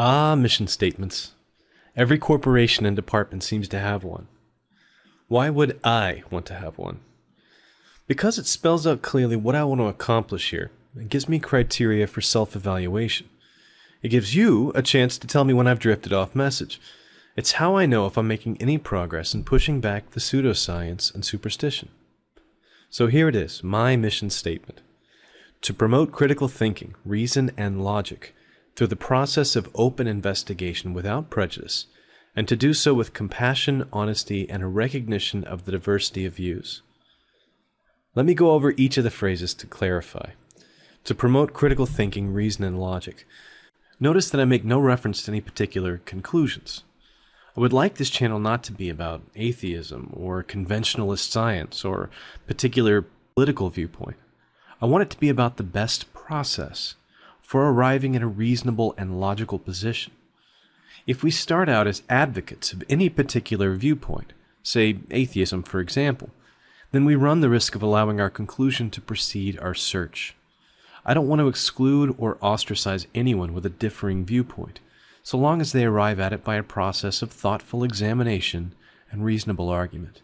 Ah, mission statements. Every corporation and department seems to have one. Why would I want to have one? Because it spells out clearly what I want to accomplish here. It gives me criteria for self evaluation. It gives you a chance to tell me when I've drifted off message. It's how I know if I'm making any progress in pushing back the pseudoscience and superstition. So here it is, my mission statement. To promote critical thinking, reason, and logic through the process of open investigation without prejudice, and to do so with compassion, honesty, and a recognition of the diversity of views. Let me go over each of the phrases to clarify. To promote critical thinking, reason, and logic. Notice that I make no reference to any particular conclusions. I would like this channel not to be about atheism or conventionalist science or particular political viewpoint. I want it to be about the best process for arriving at a reasonable and logical position. If we start out as advocates of any particular viewpoint, say atheism for example, then we run the risk of allowing our conclusion to precede our search. I don't want to exclude or ostracize anyone with a differing viewpoint, so long as they arrive at it by a process of thoughtful examination and reasonable argument.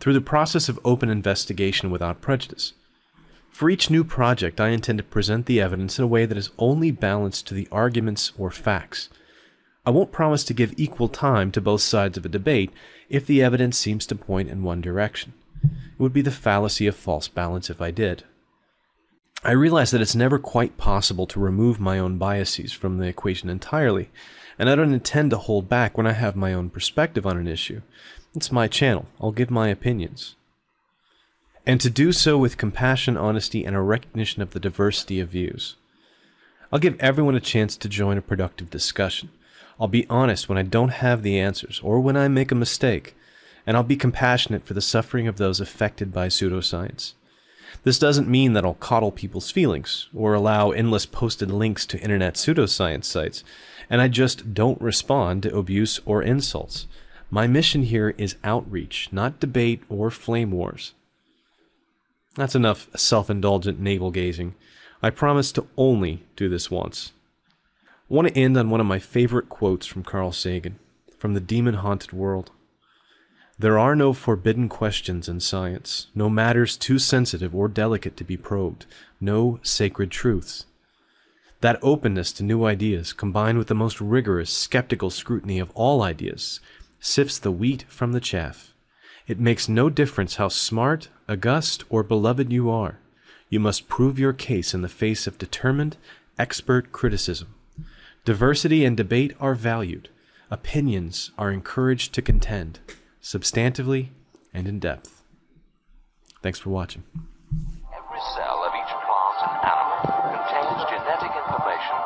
Through the process of open investigation without prejudice, for each new project, I intend to present the evidence in a way that is only balanced to the arguments or facts. I won't promise to give equal time to both sides of a debate if the evidence seems to point in one direction. It would be the fallacy of false balance if I did. I realize that it's never quite possible to remove my own biases from the equation entirely, and I don't intend to hold back when I have my own perspective on an issue. It's my channel. I'll give my opinions and to do so with compassion, honesty, and a recognition of the diversity of views. I'll give everyone a chance to join a productive discussion. I'll be honest when I don't have the answers or when I make a mistake, and I'll be compassionate for the suffering of those affected by pseudoscience. This doesn't mean that I'll coddle people's feelings or allow endless posted links to internet pseudoscience sites, and I just don't respond to abuse or insults. My mission here is outreach, not debate or flame wars. That's enough self-indulgent navel-gazing. I promise to only do this once. I want to end on one of my favorite quotes from Carl Sagan, from The Demon-Haunted World. There are no forbidden questions in science, no matters too sensitive or delicate to be probed, no sacred truths. That openness to new ideas, combined with the most rigorous, skeptical scrutiny of all ideas, sifts the wheat from the chaff. It makes no difference how smart, august, or beloved you are. You must prove your case in the face of determined, expert criticism. Diversity and debate are valued. Opinions are encouraged to contend, substantively and in depth. Thanks for watching. Every cell of each plant and animal contains genetic information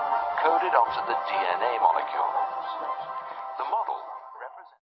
coded onto the DNA molecules. The model